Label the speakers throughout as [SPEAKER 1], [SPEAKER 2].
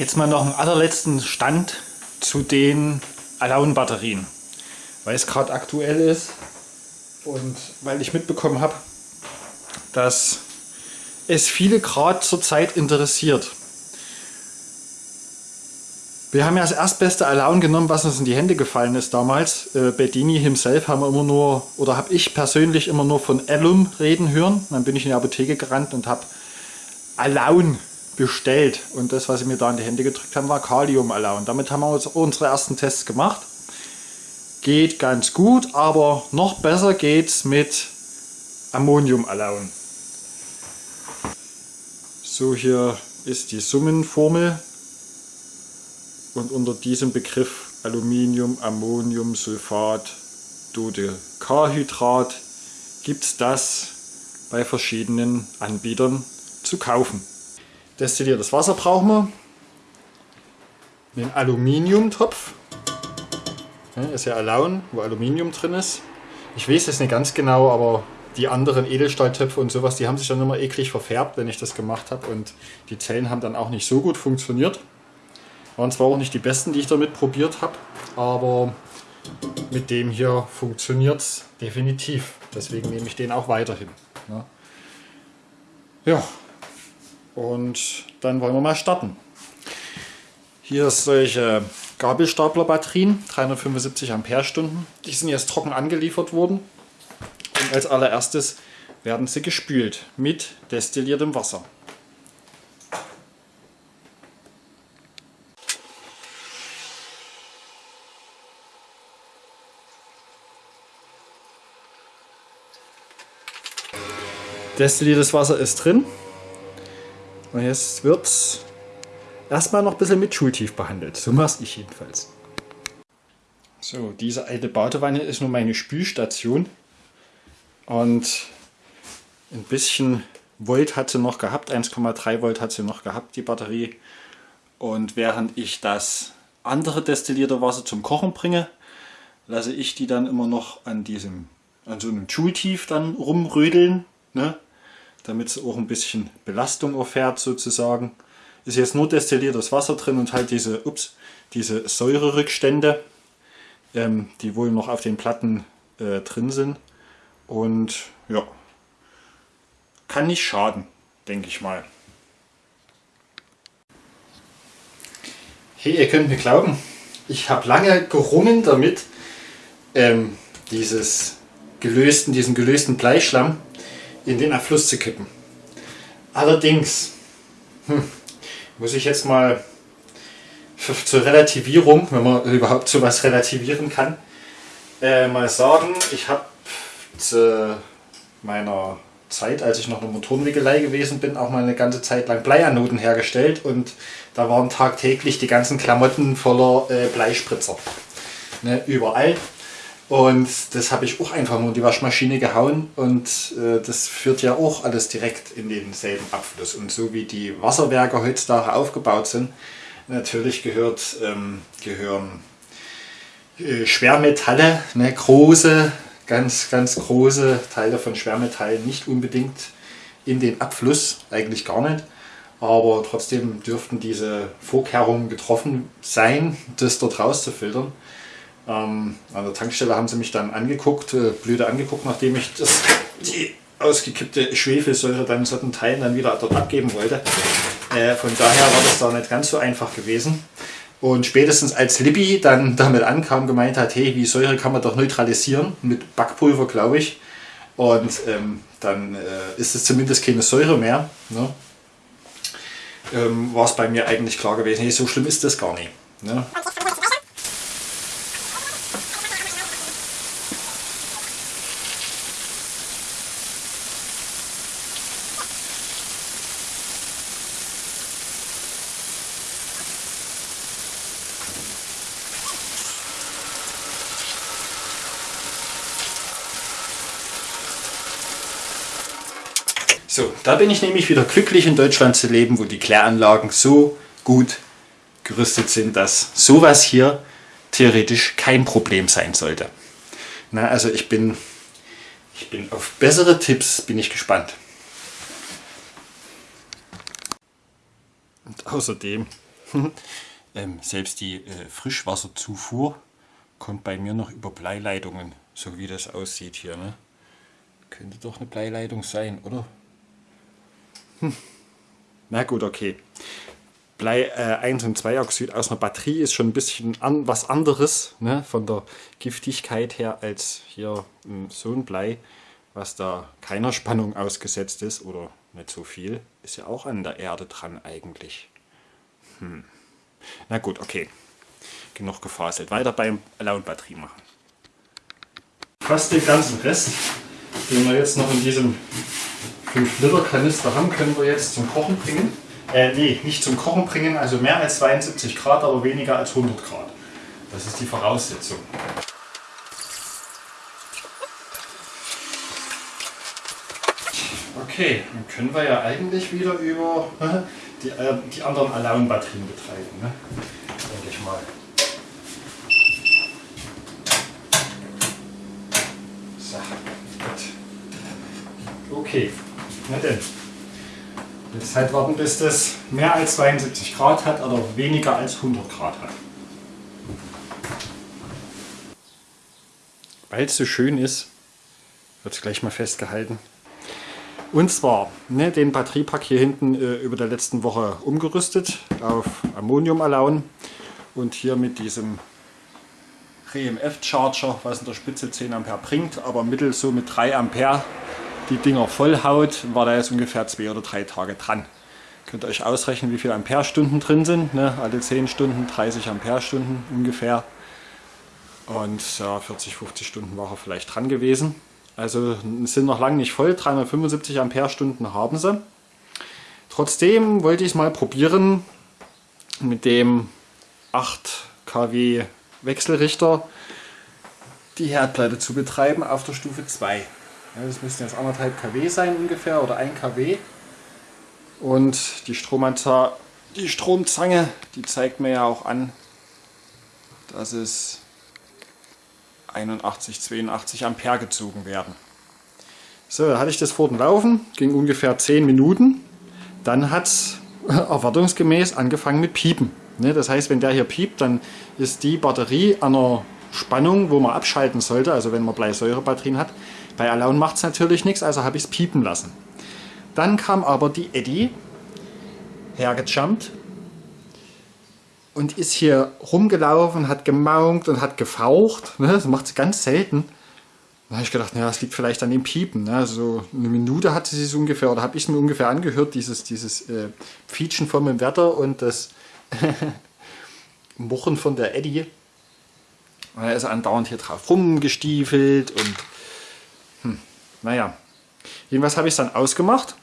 [SPEAKER 1] Jetzt mal noch einen allerletzten Stand zu den Alone-Batterien. Weil es gerade aktuell ist und weil ich mitbekommen habe, dass es viele gerade zurzeit interessiert. Wir haben ja das erstbeste Alone genommen, was uns in die Hände gefallen ist damals. Äh, Bedini himself haben wir immer nur, oder habe ich persönlich immer nur von Alum reden hören. Dann bin ich in die Apotheke gerannt und habe Alone bestellt. Und das, was sie mir da in die Hände gedrückt haben, war Kalium Alone. Damit haben wir uns unsere ersten Tests gemacht. Geht ganz gut, aber noch besser geht's mit Ammonium Alone. So, hier ist die Summenformel und unter diesem Begriff Aluminium, Ammonium, Sulfat, Dodecahydrat gibt es das bei verschiedenen Anbietern zu kaufen. Destilliertes Wasser brauchen wir, einen Aluminiumtopf, ist ja Alaun, wo Aluminium drin ist. Ich weiß es nicht ganz genau, aber die anderen Edelstahltöpfe und sowas, die haben sich dann immer eklig verfärbt, wenn ich das gemacht habe und die Zellen haben dann auch nicht so gut funktioniert. Waren zwar auch nicht die besten, die ich damit probiert habe, aber mit dem hier funktioniert es definitiv. Deswegen nehme ich den auch weiterhin. Ja, und dann wollen wir mal starten. Hier solche Gabelstapler-Batterien, 375 Ampere-Stunden. Die sind jetzt trocken angeliefert worden. Und als allererstes werden sie gespült mit destilliertem Wasser. Destilliertes Wasser ist drin. Und jetzt wird es erstmal noch ein bisschen mit Schultief behandelt. So mache ich jedenfalls. So, diese alte Badewanne ist nur meine Spülstation. Und ein bisschen Volt hat sie noch gehabt, 1,3 Volt hat sie noch gehabt, die Batterie. Und während ich das andere destillierte Wasser zum Kochen bringe, lasse ich die dann immer noch an diesem, an so einem Schultief dann rumrödeln. Ne? Damit es auch ein bisschen Belastung erfährt sozusagen. Ist jetzt nur destilliertes Wasser drin und halt diese, ups, diese Säurerückstände, ähm, die wohl noch auf den Platten äh, drin sind. Und ja, kann nicht schaden, denke ich mal. Hey, ihr könnt mir glauben, ich habe lange gerungen damit, ähm, dieses gelösten, diesen gelösten Bleischlamm in den Abfluss zu kippen. Allerdings hm, muss ich jetzt mal zur Relativierung, wenn man überhaupt so was relativieren kann, äh, mal sagen, ich habe zu meiner Zeit, als ich noch in der Motorenwickelei gewesen bin, auch mal eine ganze Zeit lang Bleianoden hergestellt und da waren tagtäglich die ganzen Klamotten voller äh, Bleispritzer. Ne, überall. Und das habe ich auch einfach nur in die Waschmaschine gehauen und äh, das führt ja auch alles direkt in denselben Abfluss. Und so wie die Wasserwerke heutzutage aufgebaut sind, natürlich gehört, ähm, gehören äh, Schwermetalle, ne, große, ganz, ganz große Teile von Schwermetallen nicht unbedingt in den Abfluss, eigentlich gar nicht. Aber trotzdem dürften diese Vorkehrungen getroffen sein, das dort rauszufiltern. Ähm, an der Tankstelle haben sie mich dann angeguckt, äh, blöde angeguckt, nachdem ich das, die ausgekippte Schwefelsäure dann in solchen Teilen dann wieder dort abgeben wollte. Äh, von daher war das da nicht ganz so einfach gewesen. Und spätestens als Libby dann damit ankam, gemeint hat, hey, die Säure kann man doch neutralisieren, mit Backpulver, glaube ich. Und ähm, dann äh, ist es zumindest keine Säure mehr. Ne? Ähm, war es bei mir eigentlich klar gewesen, hey, so schlimm ist das gar nicht. Ne? So, da bin ich nämlich wieder glücklich in Deutschland zu leben, wo die Kläranlagen so gut gerüstet sind, dass sowas hier theoretisch kein Problem sein sollte. Na, also ich bin, ich bin auf bessere Tipps bin ich gespannt. Und außerdem ähm, selbst die äh, Frischwasserzufuhr kommt bei mir noch über Bleileitungen, so wie das aussieht hier. Ne? Könnte doch eine Bleileitung sein, oder? Hm. Na gut, okay. Blei äh, 1 und 2 Oxid aus einer Batterie ist schon ein bisschen an, was anderes ne, von der Giftigkeit her als hier ähm, so ein Blei, was da keiner Spannung ausgesetzt ist oder nicht so viel, ist ja auch an der Erde dran eigentlich. Hm. Na gut, okay. Genug gefaselt. Weiter beim lauen Batterie machen. Fast den ganzen Rest, den wir jetzt noch in diesem 5 Liter Kanister haben, können wir jetzt zum Kochen bringen. Äh, nee, nicht zum Kochen bringen, also mehr als 72 Grad, aber weniger als 100 Grad. Das ist die Voraussetzung. Okay, dann können wir ja eigentlich wieder über die, äh, die anderen Alone-Batterien betreiben. Ne? Denke ich mal. So, gut. Okay, na denn. Jetzt halt warten, bis das mehr als 72 Grad hat oder weniger als 100 Grad hat. Weil es so schön ist, wird es gleich mal festgehalten. Und zwar ne, den Batteriepack hier hinten äh, über der letzten Woche umgerüstet auf Ammonium Alaun und hier mit diesem RMF Charger, was in der Spitze 10 Ampere bringt, aber mittel so mit 3 Ampere die Dinger vollhaut, war da jetzt ungefähr zwei oder drei Tage dran. Könnt ihr euch ausrechnen, wie viele Amperestunden drin sind. Ne? Alle 10 Stunden 30 Amperestunden ungefähr. Und ja, 40, 50 Stunden war er vielleicht dran gewesen. Also sind noch lange nicht voll, 375 Amperestunden haben sie. Trotzdem wollte ich es mal probieren mit dem 8 kW Wechselrichter die Herdplatte zu betreiben auf der Stufe 2. Ja, das müssten jetzt anderthalb kW sein ungefähr oder 1 kW. Und die, Stromanzahl, die Stromzange, die zeigt mir ja auch an, dass es 81, 82 Ampere gezogen werden. So, da hatte ich das vor dem Laufen, ging ungefähr 10 Minuten. Dann hat es erwartungsgemäß angefangen mit Piepen. Ne, das heißt, wenn der hier piept, dann ist die Batterie an einer Spannung, wo man abschalten sollte, also wenn man Bleisäurebatterien hat, bei Alone macht es natürlich nichts, also habe ich es piepen lassen. Dann kam aber die Eddie hergejumpt und ist hier rumgelaufen, hat gemaunt und hat gefaucht. Ne? Das macht sie ganz selten. Da habe ich gedacht, naja, es liegt vielleicht an dem Piepen. Ne? So eine Minute hatte sie es ungefähr, oder habe ich es mir ungefähr angehört, dieses, dieses äh, Pfietschen vom Inverter und das Murren von der Eddie. Er ist andauernd hier drauf rumgestiefelt und naja, jedenfalls habe ich es dann ausgemacht,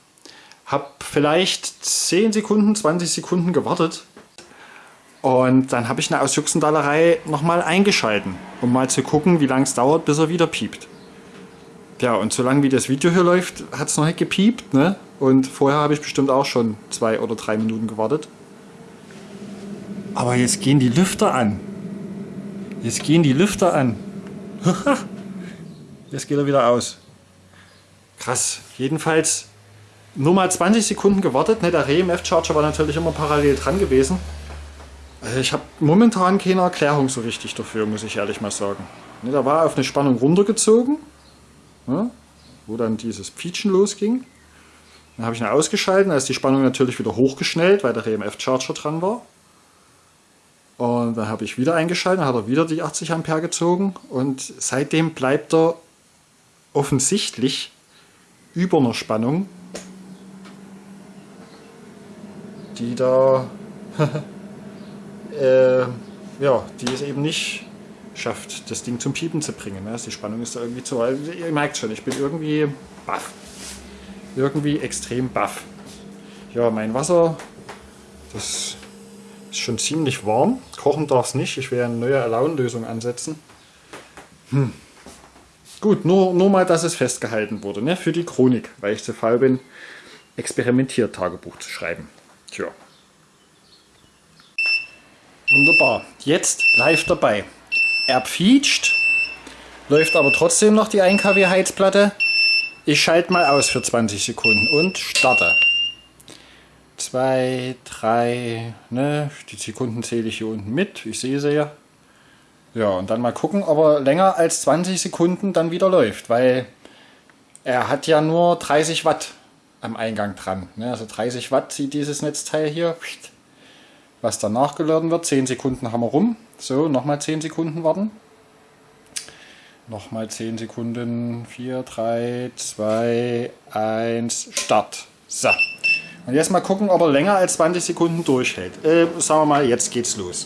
[SPEAKER 1] habe vielleicht 10 Sekunden, 20 Sekunden gewartet und dann habe ich eine aus Juxendallerei nochmal eingeschalten, um mal zu gucken, wie lange es dauert, bis er wieder piept. Ja, und solange wie das Video hier läuft, hat es noch nicht gepiept. Ne? Und vorher habe ich bestimmt auch schon zwei oder drei Minuten gewartet. Aber jetzt gehen die Lüfter an. Jetzt gehen die Lüfter an. Jetzt geht er wieder aus. Krass. Jedenfalls nur mal 20 Sekunden gewartet. Ne, der RMF-Charger war natürlich immer parallel dran gewesen. Also ich habe momentan keine Erklärung so richtig dafür, muss ich ehrlich mal sagen. Ne, da war auf eine Spannung runtergezogen, ne, wo dann dieses Pietschen losging. Dann habe ich ihn ausgeschaltet, da ist die Spannung natürlich wieder hochgeschnellt, weil der RMF-Charger dran war. Und dann habe ich wieder eingeschaltet, dann hat er wieder die 80 Ampere gezogen und seitdem bleibt er offensichtlich über einer Spannung, die da äh, ja, die es eben nicht schafft, das Ding zum Piepen zu bringen. Ne? Die Spannung ist da irgendwie zu. Also ihr merkt schon, ich bin irgendwie baff. Irgendwie extrem baff. Ja, mein Wasser, das ist schon ziemlich warm. Kochen darf es nicht. Ich werde eine neue Alaun-Lösung ansetzen. Hm. Gut, nur, nur mal, dass es festgehalten wurde. Ne? Für die Chronik, weil ich zu faul bin, Experimentiert-Tagebuch zu schreiben. Tja. Wunderbar. Jetzt live dabei. Er pfietscht, läuft aber trotzdem noch die 1 kW Heizplatte. Ich schalte mal aus für 20 Sekunden und starte. 2, 3, ne? Die Sekunden zähle ich hier unten mit. Ich sehe sie ja. Ja, und dann mal gucken, ob er länger als 20 Sekunden dann wieder läuft, weil er hat ja nur 30 Watt am Eingang dran. Ne? Also 30 Watt zieht dieses Netzteil hier. Was dann nachgeladen wird, 10 Sekunden haben wir rum. So, nochmal 10 Sekunden warten. Nochmal 10 Sekunden. 4, 3, 2, 1, Start. So. Und jetzt mal gucken, ob er länger als 20 Sekunden durchhält. Äh, sagen wir mal, jetzt geht's los.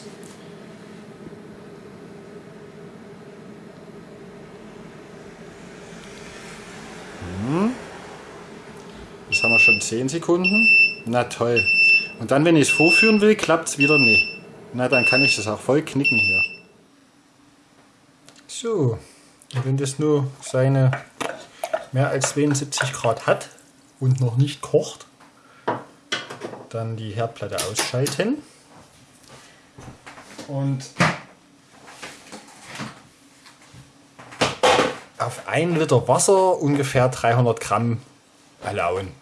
[SPEAKER 1] Hm. Jetzt haben wir schon 10 Sekunden. Na toll. Und dann, wenn ich es vorführen will, klappt es wieder nicht. Na, dann kann ich das auch voll knicken hier. So, und wenn das nur seine mehr als 72 Grad hat und noch nicht kocht, dann die Herdplatte ausschalten und auf 1 Liter Wasser ungefähr 300 Gramm erlauben.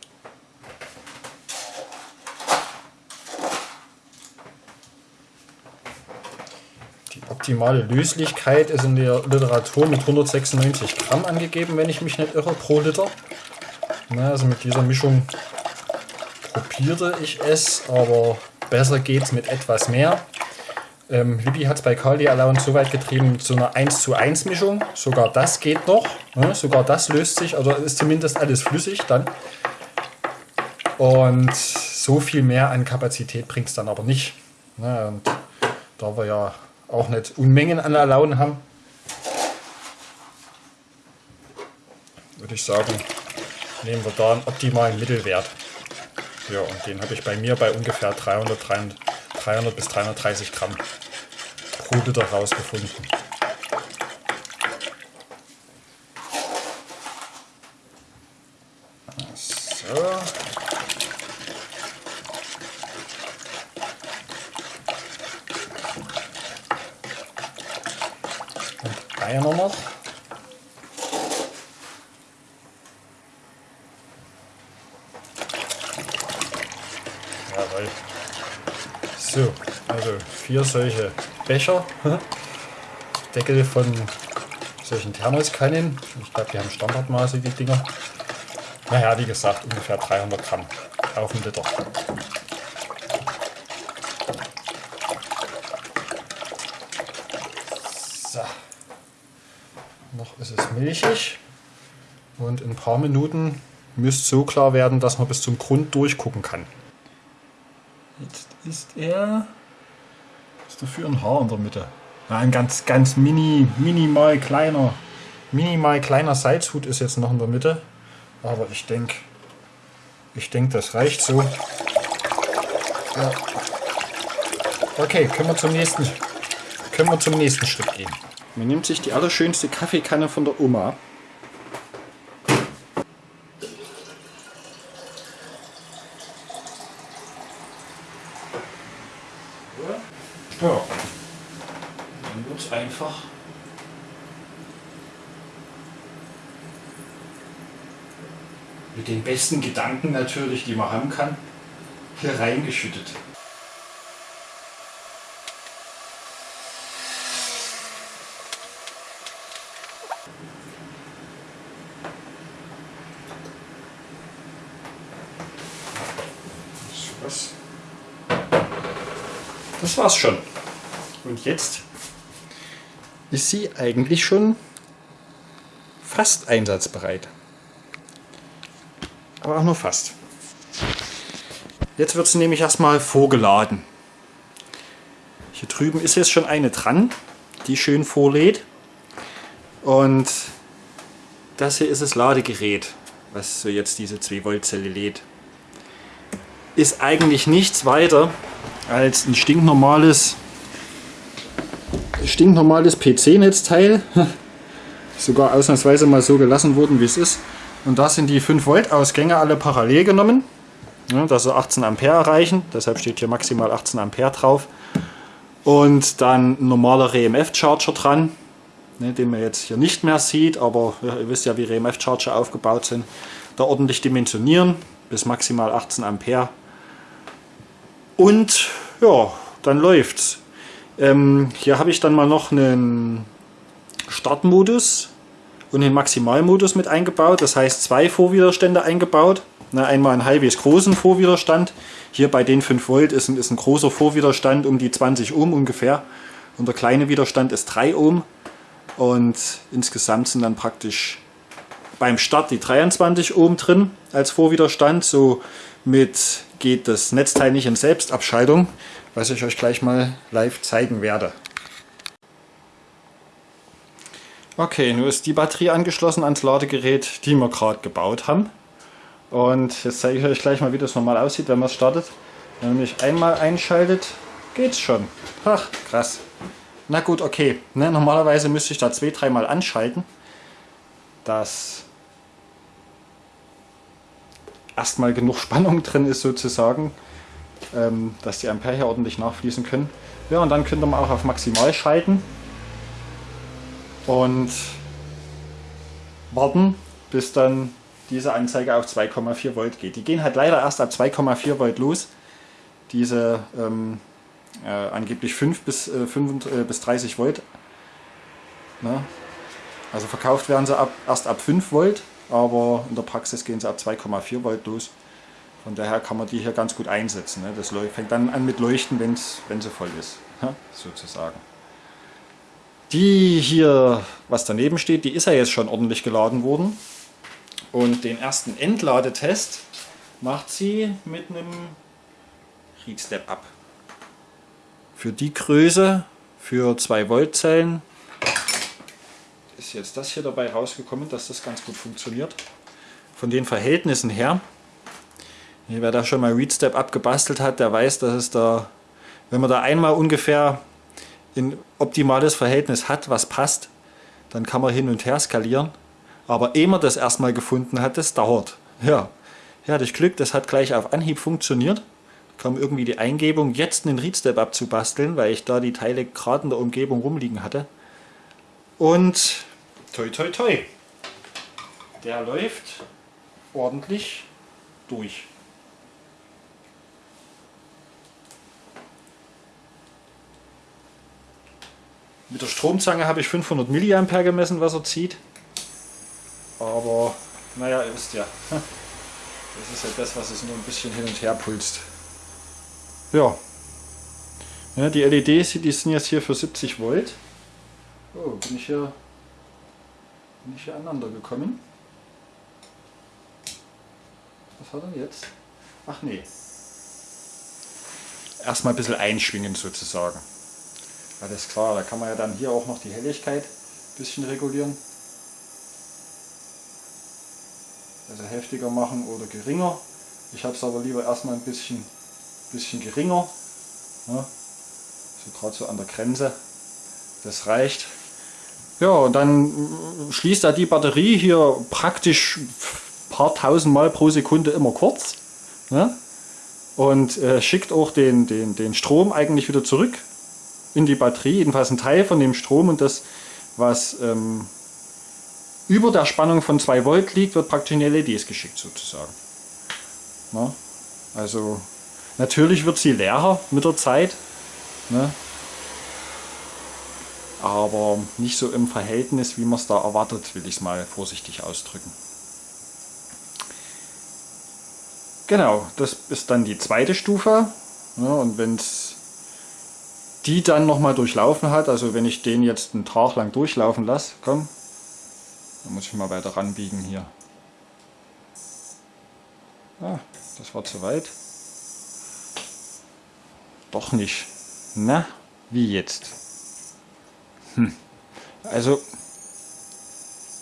[SPEAKER 1] Optimale Löslichkeit ist in der Literatur mit 196 Gramm angegeben, wenn ich mich nicht irre, pro Liter. Na, also mit dieser Mischung probiere ich es, aber besser geht es mit etwas mehr. Ähm, Libby hat es bei Kali Allowance so weit getrieben mit so einer 1 zu 1 Mischung. Sogar das geht noch. Ne? Sogar das löst sich, also ist zumindest alles flüssig dann. Und so viel mehr an Kapazität bringt es dann aber nicht. Ne? Und da wir ja auch nicht Unmengen an Alaun haben, würde ich sagen, nehmen wir da einen optimalen Mittelwert. Ja, und den habe ich bei mir bei ungefähr 300, 300, 300 bis 330 Gramm pro Liter rausgefunden. So. Einer noch. Jawohl. So, also vier solche Becher. Deckel von solchen Thermoskannen. Ich glaube, die haben Standardmaße, die Dinger. Naja, wie gesagt, ungefähr 300 Gramm auf den Liter. ist es milchig und in ein paar Minuten müsste so klar werden, dass man bis zum Grund durchgucken kann. Jetzt ist er. Was ist dafür ein Haar in der Mitte? Ein ganz, ganz mini, minimal kleiner, minimal kleiner Salzhut ist jetzt noch in der Mitte. Aber ich denke, ich denke, das reicht so. Ja. Okay, können wir zum nächsten, können wir zum nächsten Schritt gehen. Man nimmt sich die allerschönste Kaffeekanne von der Oma. Ja. Dann wird es einfach mit den besten Gedanken natürlich, die man haben kann, hier reingeschüttet. War's schon. Und jetzt ist sie eigentlich schon fast einsatzbereit. Aber auch nur fast. Jetzt wird sie nämlich erstmal vorgeladen. Hier drüben ist jetzt schon eine dran, die schön vorlädt. Und das hier ist das Ladegerät, was so jetzt diese 2 Volt Zelle lädt ist eigentlich nichts weiter als ein stinknormales stinknormales PC-Netzteil. Sogar ausnahmsweise mal so gelassen worden, wie es ist. Und da sind die 5 Volt Ausgänge alle parallel genommen, ja, dass sie 18 Ampere erreichen. Deshalb steht hier maximal 18 Ampere drauf. Und dann ein normaler RMF Charger dran, ne, den man jetzt hier nicht mehr sieht, aber ihr wisst ja, wie RMF Charger aufgebaut sind. Da ordentlich dimensionieren bis maximal 18 Ampere Und ja, dann läuft's. Ähm, hier habe ich dann mal noch einen Startmodus und den Maximalmodus mit eingebaut. Das heißt zwei Vorwiderstände eingebaut. Na, einmal einen halbwegs großen Vorwiderstand. Hier bei den 5 Volt ist ein, ist ein großer Vorwiderstand um die 20 Ohm ungefähr. Und der kleine Widerstand ist 3 Ohm. Und insgesamt sind dann praktisch beim Start die 23 Ohm drin als Vorwiderstand. Somit geht das Netzteil nicht in Selbstabschaltung, was ich euch gleich mal live zeigen werde. Okay, nun ist die Batterie angeschlossen ans Ladegerät, die wir gerade gebaut haben. Und jetzt zeige ich euch gleich mal, wie das normal aussieht, wenn man es startet. Wenn man mich einmal einschaltet, geht's schon. Ach, krass. Na gut, okay. Ne, normalerweise müsste ich da zwei, dreimal anschalten, dass erstmal genug Spannung drin ist sozusagen, ähm, dass die Ampere hier ordentlich nachfließen können. Ja, und dann könnt ihr auch auf Maximal schalten und warten, bis dann diese Anzeige auf 2,4 Volt geht. Die gehen halt leider erst ab 2,4 Volt los. Diese ähm, äh, angeblich 5 bis, äh, 5, äh, bis 30 Volt. Ne? Also verkauft werden sie ab, erst ab 5 Volt, aber in der Praxis gehen sie ab 2,4 Volt los. Von daher kann man die hier ganz gut einsetzen. Ne? Das fängt dann an mit Leuchten, wenn's, wenn sie voll ist, sozusagen. Die hier, was daneben steht, die ist ja jetzt schon ordentlich geladen worden. Und den ersten Entladetest macht sie mit einem Read Step Up. Für die Größe, für 2 Volt Zellen, ist jetzt das hier dabei rausgekommen, dass das ganz gut funktioniert. Von den Verhältnissen her, wer da schon mal Read Step Up gebastelt hat, der weiß, dass es da, wenn man da einmal ungefähr ein optimales Verhältnis hat, was passt, dann kann man hin und her skalieren. Aber ehe man das erstmal gefunden hat, das dauert. Ja, ja ich Glück, das hat gleich auf Anhieb funktioniert. Kam irgendwie die Eingebung, jetzt einen Readstep abzubasteln, weil ich da die Teile gerade in der Umgebung rumliegen hatte. Und toi toi toi, der läuft ordentlich durch. Mit der Stromzange habe ich 500 mA gemessen, was er zieht. Aber, naja, ihr wisst ja, das ist ja das, was es nur ein bisschen hin und her pulst. Ja. ja die LEDs, die sind jetzt hier für 70 Volt. Oh, bin ich hier, bin ich hier aneinander gekommen? Was hat er jetzt? Ach nee. Erstmal ein bisschen einschwingen sozusagen. Alles klar, da kann man ja dann hier auch noch die Helligkeit ein bisschen regulieren. Also heftiger machen oder geringer. Ich habe es aber lieber erstmal ein bisschen, bisschen geringer. Ja, so gerade so an der Grenze. Das reicht. Ja, und dann schließt er die Batterie hier praktisch paar tausend Mal pro Sekunde immer kurz. Ne? Und äh, schickt auch den, den, den Strom eigentlich wieder zurück in die Batterie, jedenfalls ein Teil von dem Strom und das, was ähm, über der Spannung von 2 Volt liegt, wird praktisch in LEDs geschickt sozusagen. Na? Also natürlich wird sie leerer mit der Zeit, ne? Aber nicht so im Verhältnis, wie man es da erwartet, will ich es mal vorsichtig ausdrücken. Genau, das ist dann die zweite Stufe. Ja, und wenn es die dann nochmal durchlaufen hat. Also wenn ich den jetzt einen Tag lang durchlaufen lasse, komm, dann muss ich mal weiter ranbiegen hier. Ah, das war zu weit. Doch nicht. Na, wie jetzt? Hm. Also,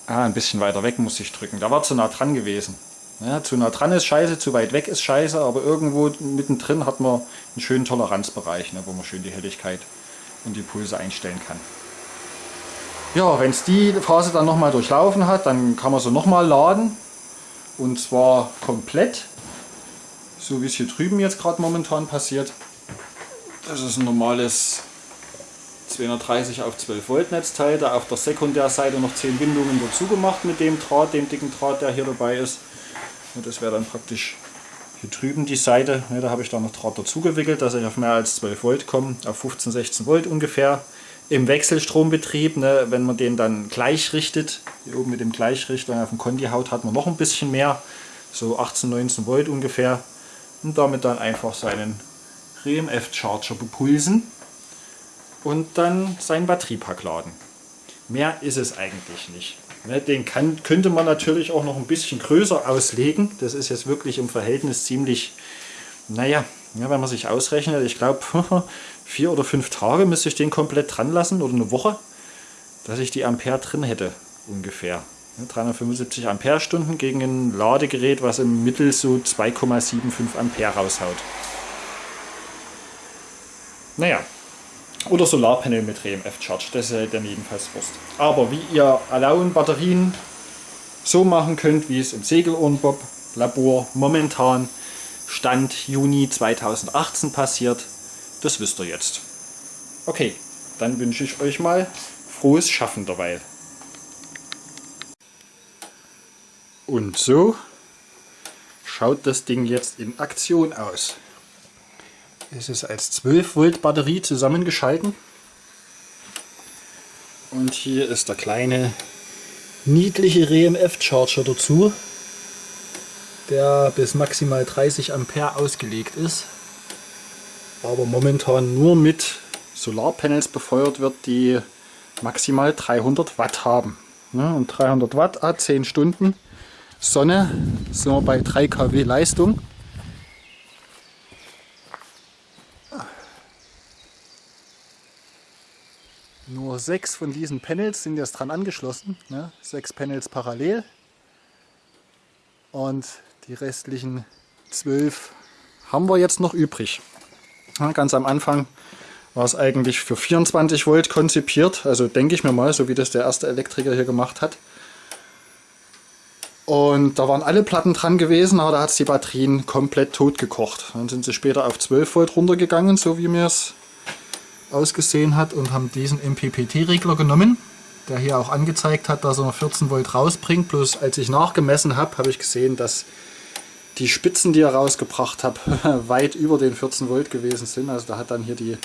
[SPEAKER 1] ah, ein bisschen weiter weg muss ich drücken. Da war zu nah dran gewesen. Ja, zu nah dran ist scheiße, zu weit weg ist scheiße, aber irgendwo mittendrin hat man einen schönen Toleranzbereich, ne, wo man schön die Helligkeit und die Pulse einstellen kann. Ja, wenn es die Phase dann nochmal durchlaufen hat, dann kann man sie nochmal laden. Und zwar komplett, so wie es hier drüben jetzt gerade momentan passiert. Das ist ein normales 230 auf 12 Volt Netzteil, da auf der Sekundärseite noch 10 Windungen dazu gemacht mit dem Draht, dem dicken Draht, der hier dabei ist. Und das wäre dann praktisch Hier drüben die Seite, ne, da habe ich da noch Draht dazu gewickelt, dass ich auf mehr als 12 Volt komme, auf 15, 16 Volt ungefähr. Im Wechselstrombetrieb, ne, wenn man den dann gleich richtet, hier oben mit dem Gleichrichter auf dem Conti haut, hat man noch ein bisschen mehr, so 18, 19 Volt ungefähr. Und damit dann einfach seinen RMF Charger bepulsen und dann seinen Batteriepack laden. Mehr ist es eigentlich nicht. Ne, den kann, könnte man natürlich auch noch ein bisschen größer auslegen. Das ist jetzt wirklich im Verhältnis ziemlich, naja, ja, wenn man sich ausrechnet, ich glaube vier oder fünf Tage müsste ich den komplett dran lassen oder eine Woche, dass ich die Ampere drin hätte ungefähr. 375 Ampere-Stunden gegen ein Ladegerät, was im Mittel so 2,75 Ampere raushaut. Naja, oder Solarpanel mit RMF Charge, das ist dann jedenfalls Wurst. Aber wie ihr Alone-Batterien so machen könnt, wie es im Segelohrenbob Labor momentan Stand Juni 2018 passiert, das wisst ihr jetzt. Okay, dann wünsche ich euch mal frohes Schaffen derweil. Und so schaut das Ding jetzt in Aktion aus. Es ist als 12 Volt Batterie zusammengeschalten. Und hier ist der kleine niedliche RMF Charger dazu, der bis maximal 30 Ampere ausgelegt ist, aber momentan nur mit Solarpanels befeuert wird, die maximal 300 Watt haben. und 300 Watt, 10 Stunden Sonne, sind wir bei 3 kW Leistung. Nur sechs von diesen Panels sind jetzt dran angeschlossen, ne? sechs Panels parallel und die restlichen zwölf haben wir jetzt noch übrig. Ganz am Anfang war es eigentlich für 24 Volt konzipiert, also denke ich mir mal, so wie das der erste Elektriker hier gemacht hat. Und da waren alle Platten dran gewesen, aber da hat es die Batterien komplett tot gekocht. Dann sind sie später auf 12 Volt runtergegangen, so wie mir es ausgesehen hat und haben diesen MPPT-Regler genommen, der hier auch angezeigt hat, dass er 14 Volt rausbringt. Bloß als ich nachgemessen habe, habe ich gesehen, dass die Spitzen, die er rausgebracht hat, weit über den 14 Volt gewesen sind. Also da hat dann hier die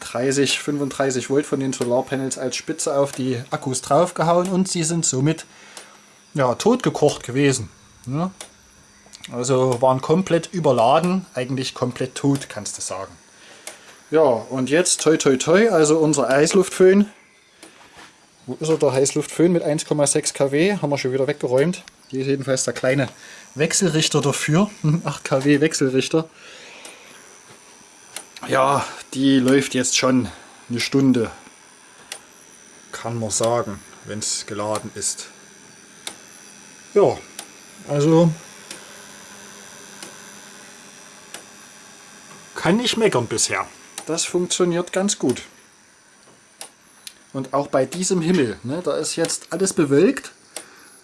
[SPEAKER 1] 30, 35 Volt von den Solarpanels als Spitze auf die Akkus draufgehauen und sie sind somit ja, totgekocht gewesen. Ja. Also waren komplett überladen, eigentlich komplett tot, kannst du sagen. Ja, und jetzt toi toi toi, also unser Heißluftföhn. Wo ist er, der Heißluftföhn mit 1,6 kW? Haben wir schon wieder weggeräumt. Hier ist jedenfalls der kleine Wechselrichter dafür. 8 kW Wechselrichter. Ja, die läuft jetzt schon eine Stunde. Kann man sagen, wenn es geladen ist. Ja, also kann nicht meckern bisher. Das funktioniert ganz gut. Und auch bei diesem Himmel, ne, da ist jetzt alles bewölkt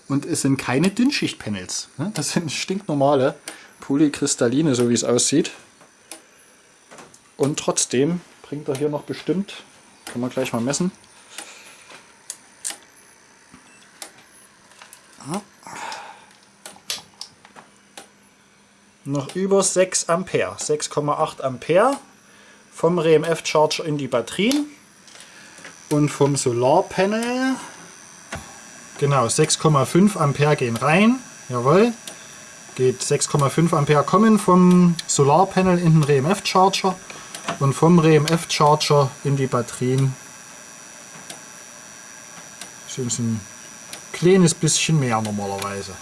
[SPEAKER 1] und es sind keine Dünnschichtpanels. Ne? Das sind stinknormale Polykristalline, so wie es aussieht. Und trotzdem bringt er hier noch bestimmt, kann man gleich mal messen, noch über 6 Ampere, 6,8 Ampere vom RMF Charger in die Batterien. Und vom Solarpanel genau 6,5 Ampere gehen rein, jawohl, geht 6,5 Ampere kommen vom Solarpanel in den RMF Charger und vom RMF Charger in die Batterien. Sind es ein kleines bisschen mehr normalerweise.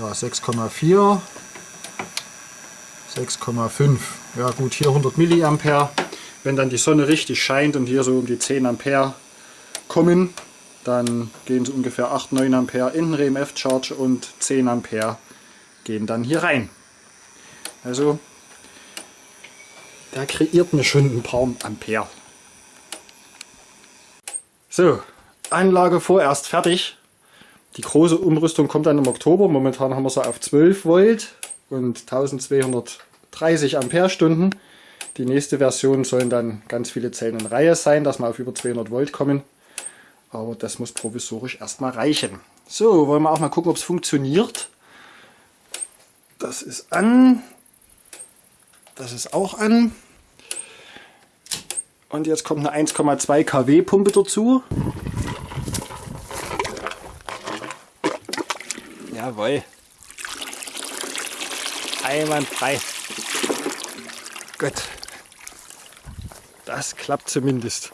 [SPEAKER 1] Ja, 6,4 6,5. Ja gut, hier 100 Milliampere. Wenn dann die Sonne richtig scheint und hier so um die 10 Ampere kommen, dann gehen so ungefähr 8, 9 Ampere in den RMF Charge und 10 Ampere gehen dann hier rein. Also der kreiert mir schon ein paar Ampere. So, Anlage vorerst fertig. Die große Umrüstung kommt dann im Oktober. Momentan haben wir sie auf 12 Volt und 1230 Ampere-Stunden. Die nächste Version sollen dann ganz viele Zellen in Reihe sein, dass wir auf über 200 Volt kommen. Aber das muss provisorisch erstmal reichen. So, wollen wir auch mal gucken, ob es funktioniert. Das ist an. Das ist auch an. Und jetzt kommt eine 1,2 kW Pumpe dazu. Jawohl. Einwandfrei. Gut. Das klappt zumindest.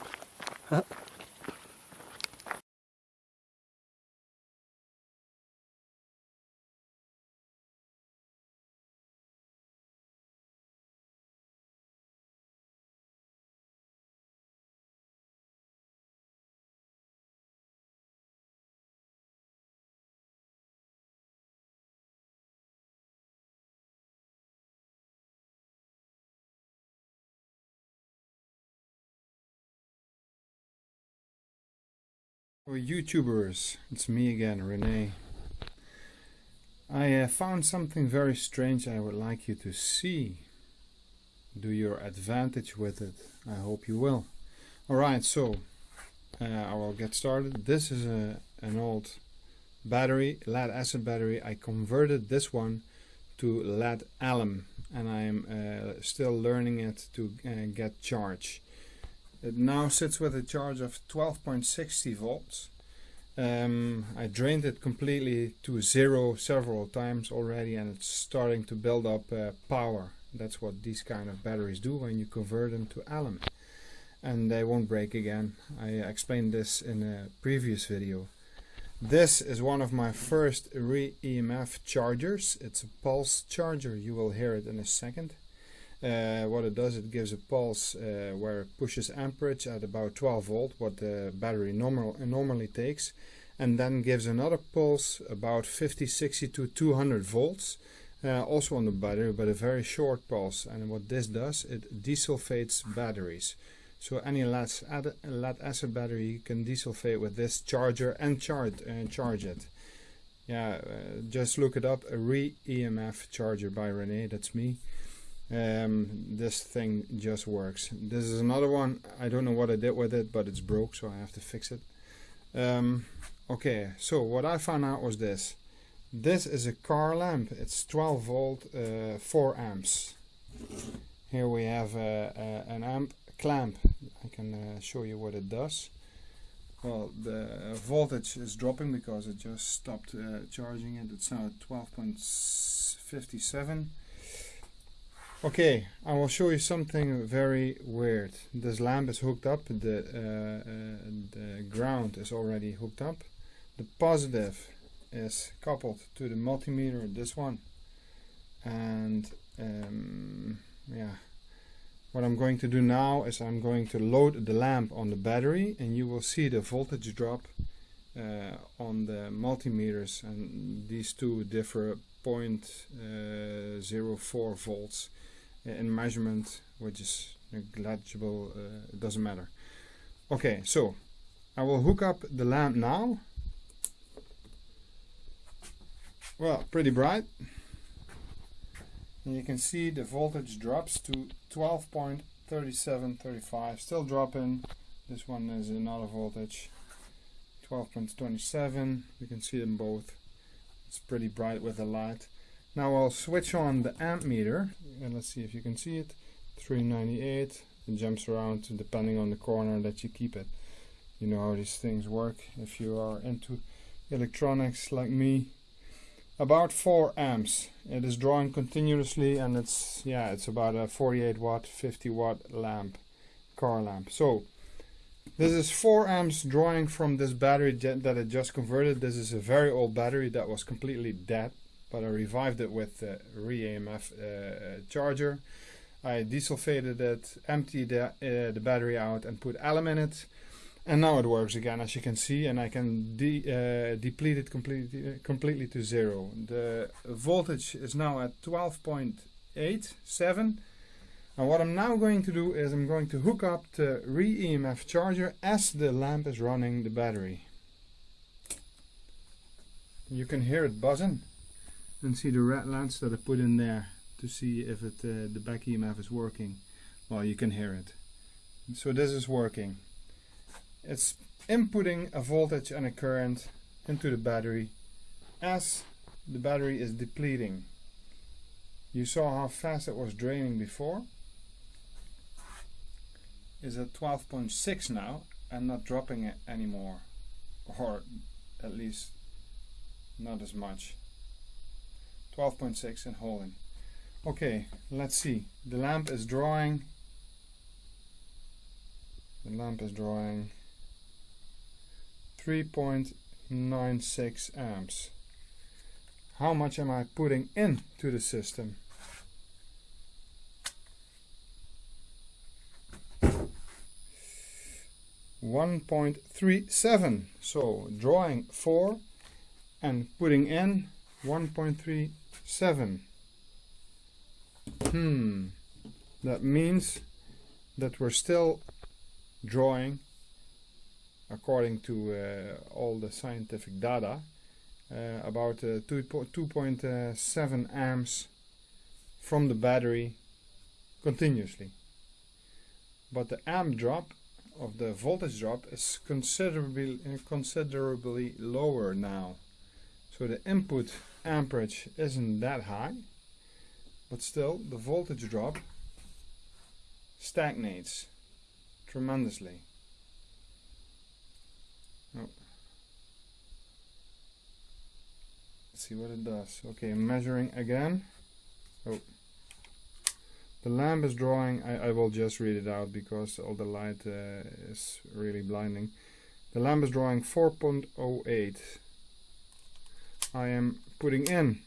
[SPEAKER 2] YouTubers, it's me again, Rene. I uh, found something very strange I would like you to see. Do your advantage with it. I hope you will. Alright, so uh, I will get started. This is a, an old battery, lead acid battery. I converted this one to lead alum and I'm uh, still learning it to uh, get charge. It now sits with a charge of 12.60 volts. Um, I drained it completely to zero several times already and it's starting to build up uh, power. That's what these kind of batteries do when you convert them to alum. And they won't break again. I explained this in a previous video. This is one of my first re-EMF chargers. It's a pulse charger. You will hear it in a second. Uh, what it does, it gives a pulse uh, where it pushes amperage at about 12 volt, what the battery normal, normally takes, and then gives another pulse about 50, 60 to 200 volts, uh, also on the battery, but a very short pulse. And what this does, it desulfates batteries. So any lead, acid battery you can desulfate with this charger and charge, uh, charge it. Yeah, uh, just look it up, a re-EMF charger by Rene, that's me um, this thing just works. This is another one. I don't know what I did with it but it's broke so I have to fix it. Um, okay so what I found out was this. This is a car lamp. It's 12 volt uh, 4 amps. Here we have uh, uh, an amp clamp. I can uh, show you what it does. Well the voltage is dropping because it just stopped charging it. It's now at 12.57 Okay, I will show you something very weird. This lamp is hooked up, the, uh, uh, the ground is already hooked up. The positive is coupled to the multimeter, this one. And um, yeah, what I'm going to do now is I'm going to load the lamp on the battery and you will see the voltage drop uh, on the multimeters and these two differ uh, 0.04 volts in measurement which is negligible uh, it doesn't matter. Okay so I will hook up the lamp now. Well pretty bright. And you can see the voltage drops to 12.3735 still dropping. This one is another voltage. 12.27 you can see them both. It's pretty bright with the light now I'll switch on the amp meter and let's see if you can see it. 398. It jumps around depending on the corner that you keep it. You know how these things work if you are into electronics like me. About 4 amps. It is drawing continuously and it's yeah it's about a 48 watt 50 watt lamp car lamp. So this is 4 amps drawing from this battery that I just converted. This is a very old battery that was completely dead but I revived it with the re-EMF uh, charger. I desulfated it, emptied the, uh, the battery out and put alum in it. And now it works again as you can see and I can de uh, deplete it completely, completely to zero. The voltage is now at 12.87 and what I'm now going to do is I'm going to hook up the re-EMF charger as the lamp is running the battery. You can hear it buzzing and see the red lens that I put in there to see if it uh, the back EMF is working. Well, you can hear it. So this is working. It's inputting a voltage and a current into the battery as the battery is depleting. You saw how fast it was draining before. Is at 12.6 now and not dropping it anymore. Or at least not as much. 12.6 and holding. Okay, let's see. The lamp is drawing. The lamp is drawing 3.96 amps. How much am I putting into the system? One point three seven. So drawing four and putting in one point three seven. Hmm. That means that we're still drawing according to uh, all the scientific data uh, about uh, 2.7 amps from the battery continuously but the amp drop of the voltage drop is considerably considerably lower now so the input amperage isn't that high but still the voltage drop stagnates tremendously. Oh. let's see what it does. Okay measuring again. Oh. The lamp is drawing. I, I will just read it out because all the light uh, is really blinding. The lamp is drawing 4.08 I am putting in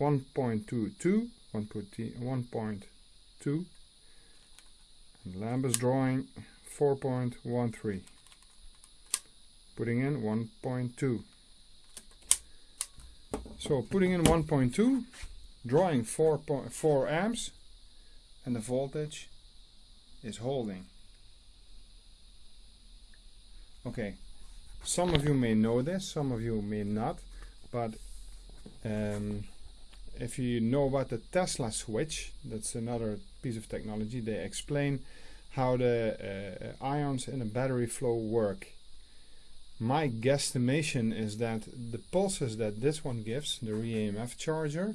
[SPEAKER 2] 1.22 1.2 and lamp is drawing 4.13 putting in 1.2 so putting in 1.2 drawing 4.4 amps and the voltage is holding. Okay some of you may know this some of you may not but um, if you know about the Tesla switch, that's another piece of technology, they explain how the uh, ions in a battery flow work. My guesstimation is that the pulses that this one gives, the ReEMF charger,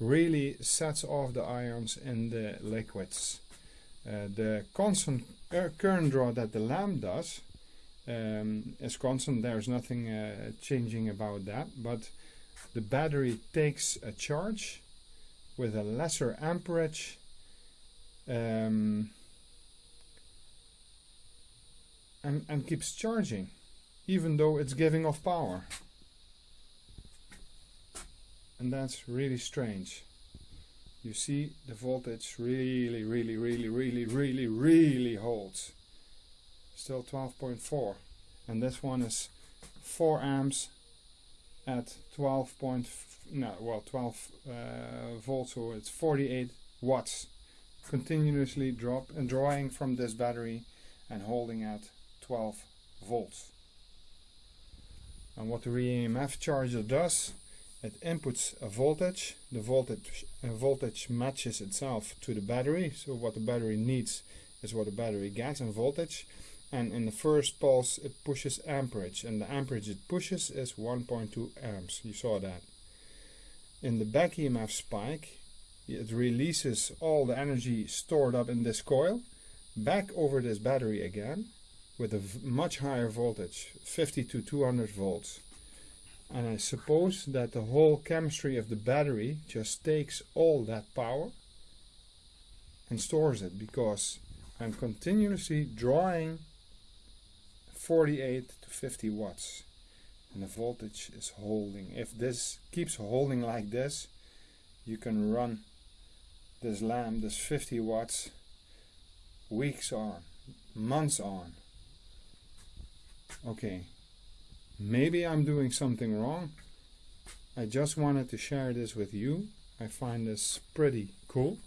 [SPEAKER 2] really sets off the ions in the liquids. Uh, the constant current draw that the lamp does um, is constant, there's nothing uh, changing about that, but the battery takes a charge with a lesser amperage um, and, and keeps charging even though it's giving off power. And that's really strange. You see the voltage really really really really really really holds. Still 12.4 and this one is 4 amps at 12 point no well 12 uh, volts so it's 48 watts. Continuously drop and drawing from this battery and holding at 12 volts. And what the ReEMF charger does it inputs a voltage. The voltage uh, voltage matches itself to the battery. So what the battery needs is what the battery gets in voltage and in the first pulse it pushes amperage and the amperage it pushes is 1.2 amps. You saw that. In the back EMF spike it releases all the energy stored up in this coil back over this battery again with a much higher voltage 50 to 200 volts. And I suppose that the whole chemistry of the battery just takes all that power and stores it because I'm continuously drawing 48 to 50 watts. And the voltage is holding if this keeps holding like this you can run this lamp this 50 watts weeks on months on. Okay maybe I'm doing something wrong. I just wanted to share this with you. I find this pretty cool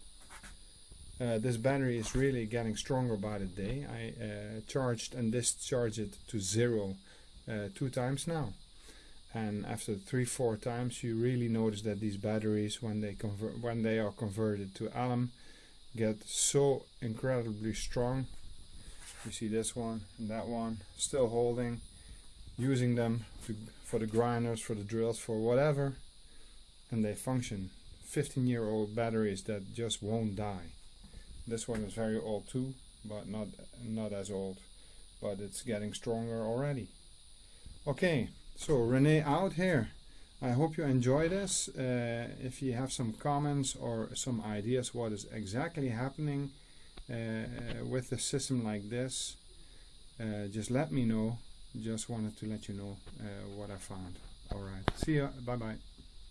[SPEAKER 2] uh, this battery is really getting stronger by the day. I uh, charged and discharged it to zero uh, two times now. And after three, four times, you really notice that these batteries, when they convert, when they are converted to alum, get so incredibly strong. You see this one and that one still holding, using them to, for the grinders, for the drills, for whatever, and they function 15 year old batteries that just won't die. This one is very old too, but not not as old, but it's getting stronger already. Okay, so Renee out here. I hope you enjoy this. Uh, if you have some comments or some ideas what is exactly happening uh, with a system like this, uh, just let me know. Just wanted to let you know uh, what I found. Alright, see ya. Bye bye.